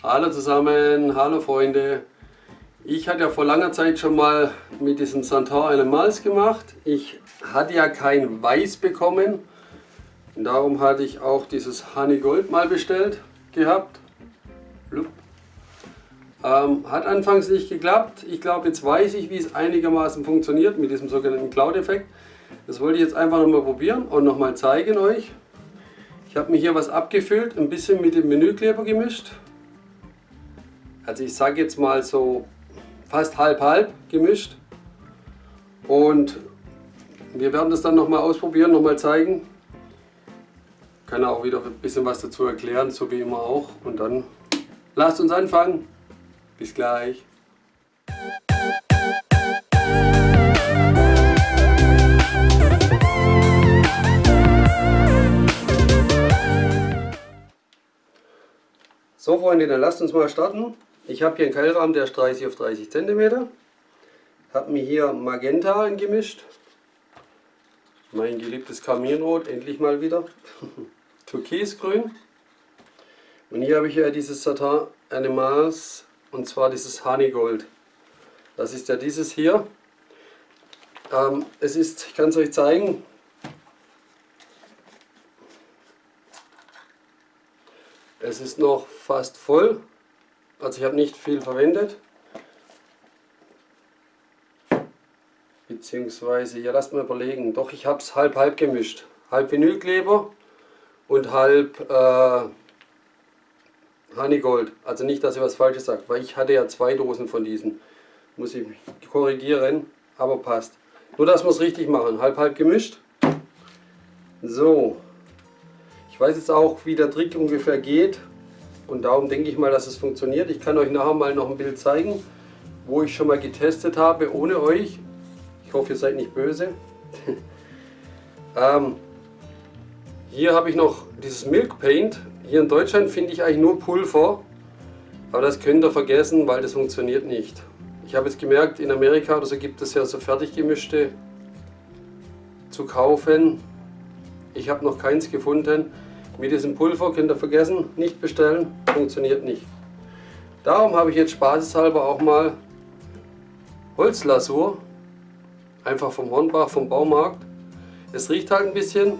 Hallo zusammen, hallo Freunde. Ich hatte ja vor langer Zeit schon mal mit diesem Santor eine Malz gemacht. Ich hatte ja kein Weiß bekommen. Und darum hatte ich auch dieses Honey Gold mal bestellt gehabt. Ähm, hat anfangs nicht geklappt. Ich glaube, jetzt weiß ich, wie es einigermaßen funktioniert mit diesem sogenannten Cloud-Effekt. Das wollte ich jetzt einfach nochmal probieren und nochmal zeigen euch. Ich habe mir hier was abgefüllt, ein bisschen mit dem Menükleber gemischt. Also ich sage jetzt mal so fast halb-halb gemischt. Und wir werden das dann nochmal ausprobieren, nochmal zeigen. Kann auch wieder ein bisschen was dazu erklären, so wie immer auch. Und dann lasst uns anfangen. Bis gleich. So Freunde, dann lasst uns mal starten. Ich habe hier einen Keilrahmen, der ist 30 auf 30 cm. Habe mir hier Magenta eingemischt. Mein geliebtes Kaminrot, endlich mal wieder. Türkisgrün. Und hier habe ich ja dieses Satin Animals und zwar dieses Honeygold. Das ist ja dieses hier. Ähm, es ist, ich kann es euch zeigen, es ist noch fast voll. Also ich habe nicht viel verwendet. Beziehungsweise, ja lasst mal überlegen, doch ich habe es halb halb gemischt. Halb Vinylkleber und halb äh, Honeygold. Also nicht, dass ich was Falsches sage, weil ich hatte ja zwei Dosen von diesen. Muss ich korrigieren, aber passt. Nur, dass wir es richtig machen. Halb halb gemischt. So. Ich weiß jetzt auch, wie der Trick ungefähr geht. Und darum denke ich mal, dass es funktioniert. Ich kann euch nachher mal noch ein Bild zeigen, wo ich schon mal getestet habe, ohne euch. Ich hoffe, ihr seid nicht böse. ähm, hier habe ich noch dieses Milk Paint. Hier in Deutschland finde ich eigentlich nur Pulver. Aber das könnt ihr vergessen, weil das funktioniert nicht. Ich habe jetzt gemerkt, in Amerika oder so gibt es ja so fertig gemischte zu kaufen. Ich habe noch keins gefunden. Mit diesem Pulver könnt ihr vergessen, nicht bestellen, funktioniert nicht. Darum habe ich jetzt spaßeshalber auch mal Holzlasur, einfach vom Hornbach, vom Baumarkt. Es riecht halt ein bisschen,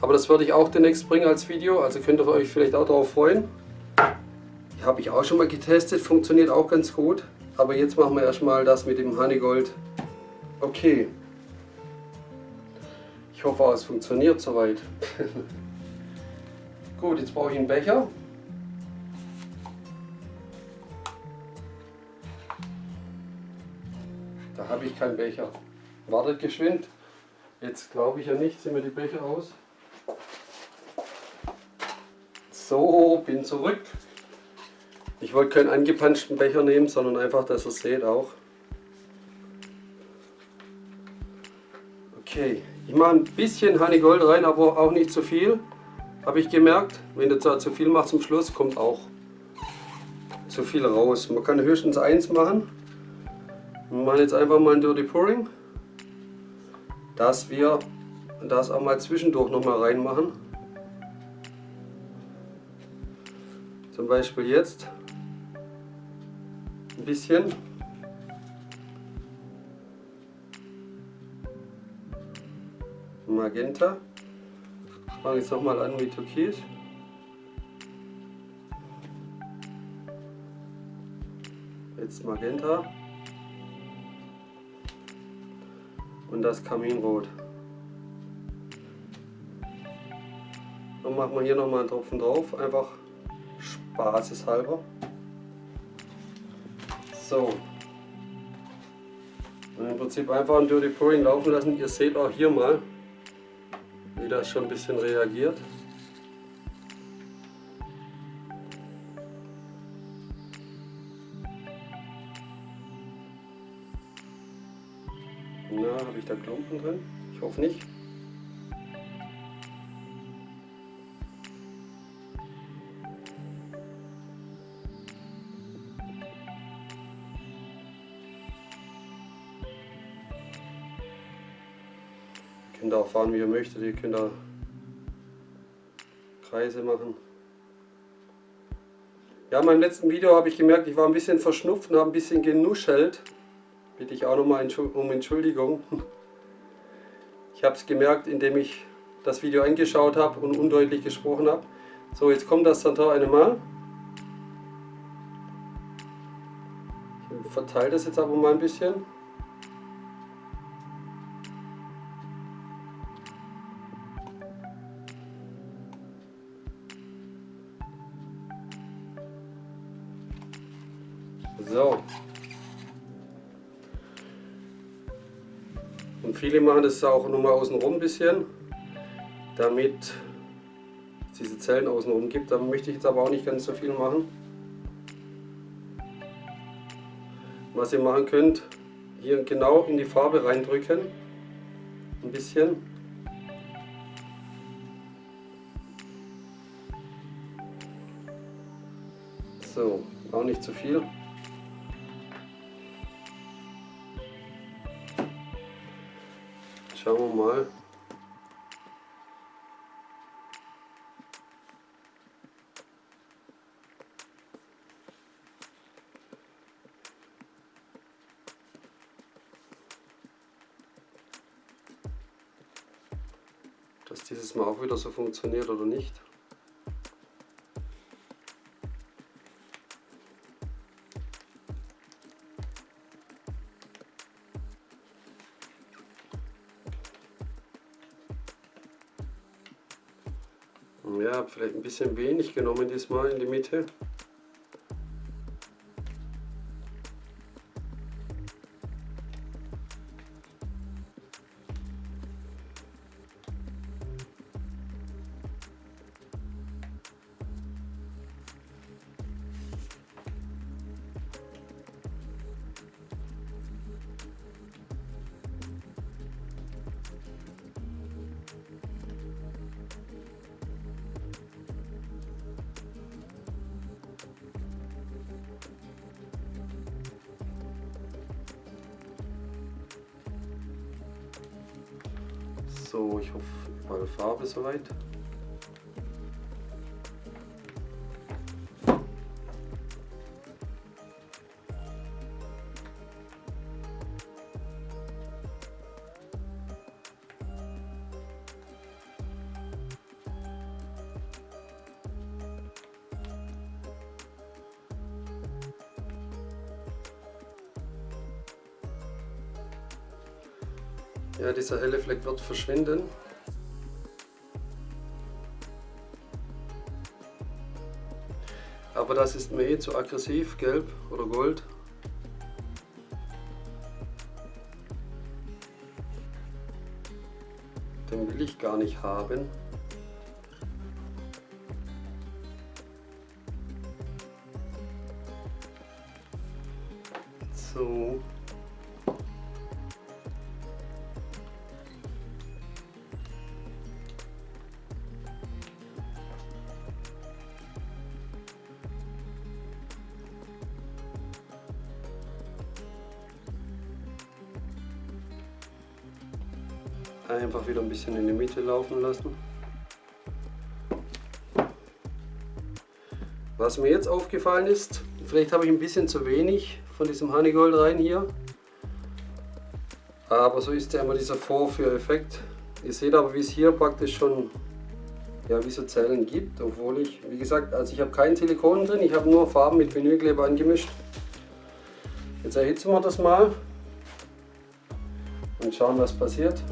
aber das werde ich auch demnächst bringen als Video, also könnt ihr euch vielleicht auch darauf freuen. Die habe ich auch schon mal getestet, funktioniert auch ganz gut. Aber jetzt machen wir erstmal das mit dem Honeygold. Okay. Ich hoffe, es funktioniert soweit. Gut, jetzt brauche ich einen Becher. Da habe ich keinen Becher. Wartet geschwind. Jetzt glaube ich ja nicht, sind mir die Becher aus. So, bin zurück. Ich wollte keinen angepanschten Becher nehmen, sondern einfach, dass ihr es seht auch. Okay, ich mache ein bisschen Honeygold rein, aber auch nicht zu viel. Habe ich gemerkt, wenn du zu viel machst zum Schluss, kommt auch zu viel raus. Man kann höchstens eins machen. Wir machen jetzt einfach mal ein Dirty Pouring, dass wir das auch mal zwischendurch noch mal reinmachen. Zum Beispiel jetzt ein bisschen. Magenta fange jetzt nochmal an mit Türkis. Jetzt Magenta. Und das Kaminrot. Dann machen wir hier nochmal einen Tropfen drauf, einfach spaßeshalber. So. Und im Prinzip einfach ein Dirty Pouring laufen lassen. Ihr seht auch hier mal, wie das schon ein bisschen reagiert. Na, habe ich da Klumpen drin? Ich hoffe nicht. Könnt auch fahren, wie ihr möchtet. Ihr könnt da Kreise machen. Ja, in meinem letzten Video habe ich gemerkt, ich war ein bisschen verschnupft und habe ein bisschen genuschelt. Bitte ich auch nochmal um Entschuldigung. Ich habe es gemerkt, indem ich das Video angeschaut habe und undeutlich gesprochen habe. So, jetzt kommt das Santor einmal. Ich verteile das jetzt aber mal ein bisschen. Viele machen das auch nochmal außenrum ein bisschen, damit es diese Zellen außenrum gibt. Da möchte ich jetzt aber auch nicht ganz so viel machen. Was ihr machen könnt, hier genau in die Farbe reindrücken. Ein bisschen. So, auch nicht zu viel. Schauen wir mal. Dass dieses Mal auch wieder so funktioniert oder nicht. Ja, vielleicht ein bisschen wenig genommen diesmal in die Mitte. So, ich hoffe, überall Farbe soweit. Ja, dieser helle Fleck wird verschwinden. Aber das ist mir eh zu aggressiv, gelb oder gold. Den will ich gar nicht haben. Einfach wieder ein bisschen in die Mitte laufen lassen. Was mir jetzt aufgefallen ist, vielleicht habe ich ein bisschen zu wenig von diesem Honeygold rein hier. Aber so ist ja immer dieser Vorführeffekt. Ihr seht aber, wie es hier praktisch schon ja, wie so Zellen gibt, obwohl ich, wie gesagt, also ich habe kein Silikon drin, ich habe nur Farben mit Vinylkleber angemischt. Jetzt erhitzen wir das mal und schauen, was passiert.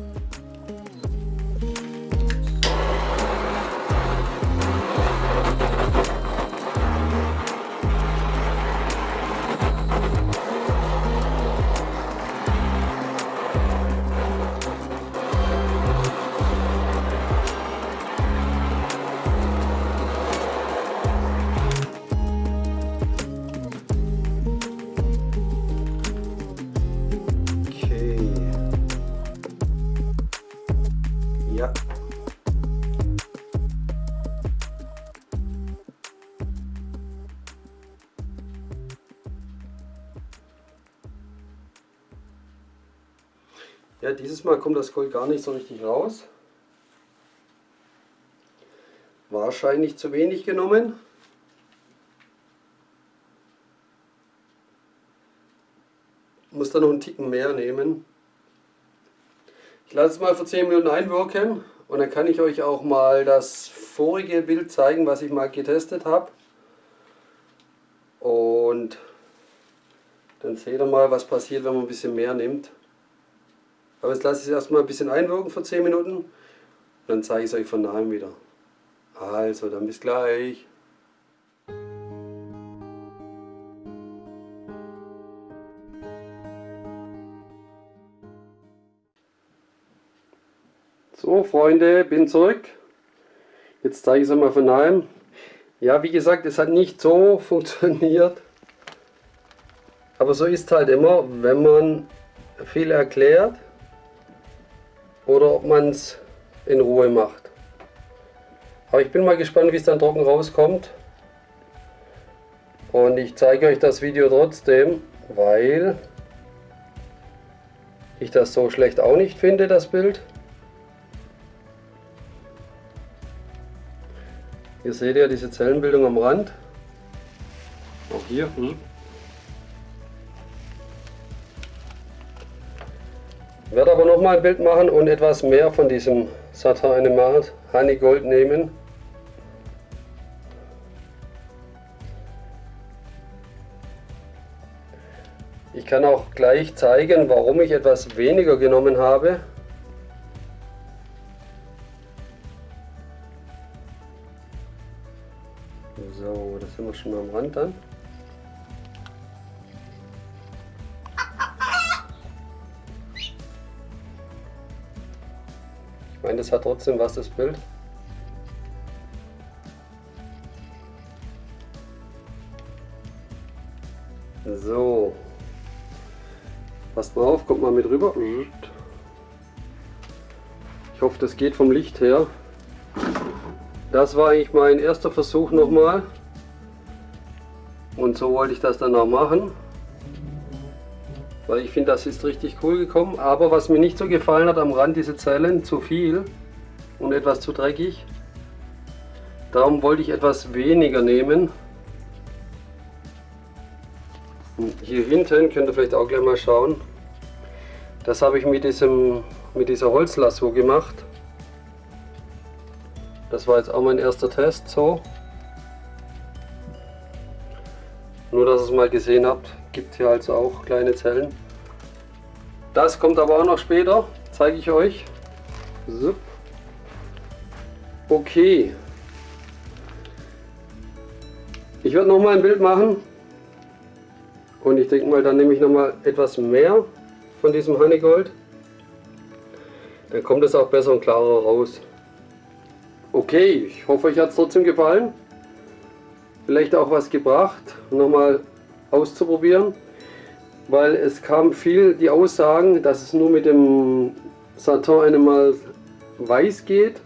Ja, dieses Mal kommt das Gold gar nicht so richtig raus. Wahrscheinlich zu wenig genommen. Muss da noch einen Ticken mehr nehmen. Ich lasse es mal für 10 Minuten einwirken und dann kann ich euch auch mal das vorige Bild zeigen, was ich mal getestet habe. Und dann seht ihr mal, was passiert, wenn man ein bisschen mehr nimmt. Aber jetzt lasse ich es erstmal ein bisschen einwirken für 10 Minuten und dann zeige ich es euch von nahem wieder. Also, dann bis gleich. So Freunde, bin zurück. Jetzt zeige ich es mal von nahem. Ja, wie gesagt, es hat nicht so funktioniert. Aber so ist halt immer, wenn man viel erklärt oder ob man es in Ruhe macht. Aber ich bin mal gespannt, wie es dann trocken rauskommt. Und ich zeige euch das Video trotzdem, weil ich das so schlecht auch nicht finde, das Bild. Hier seht ihr diese Zellenbildung am Rand. Auch hier. Hm. Nochmal ein Bild machen und etwas mehr von diesem Satin Animat Honey Gold nehmen. Ich kann auch gleich zeigen, warum ich etwas weniger genommen habe. Hat trotzdem was, das Bild. So. Passt mal auf, kommt mal mit rüber. Ich hoffe, das geht vom Licht her. Das war eigentlich mein erster Versuch nochmal. Und so wollte ich das dann auch machen. Weil ich finde, das ist richtig cool gekommen. Aber was mir nicht so gefallen hat am Rand, diese Zellen, zu viel und etwas zu dreckig. Darum wollte ich etwas weniger nehmen. Und hier hinten könnt ihr vielleicht auch gleich mal schauen. Das habe ich mit, diesem, mit dieser Holzlasso gemacht. Das war jetzt auch mein erster Test so. Nur dass ihr es mal gesehen habt, gibt hier also auch kleine Zellen. Das kommt aber auch noch später, zeige ich euch. So. Okay. Ich werde noch mal ein Bild machen. Und ich denke mal, dann nehme ich noch mal etwas mehr von diesem Honeygold. Dann kommt es auch besser und klarer raus. Okay, ich hoffe euch hat es trotzdem gefallen. Vielleicht auch was gebracht, nochmal auszuprobieren. Weil es kam viel die Aussagen, dass es nur mit dem Satin einmal weiß geht.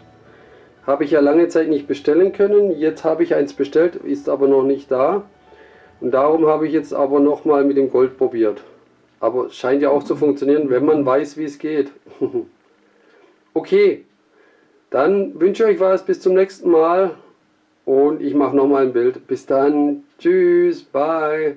Habe ich ja lange Zeit nicht bestellen können. Jetzt habe ich eins bestellt, ist aber noch nicht da. Und darum habe ich jetzt aber nochmal mit dem Gold probiert. Aber es scheint ja auch zu funktionieren, wenn man weiß, wie es geht. okay, dann wünsche ich euch was, bis zum nächsten Mal und ich mache nochmal ein Bild. Bis dann, tschüss, bye.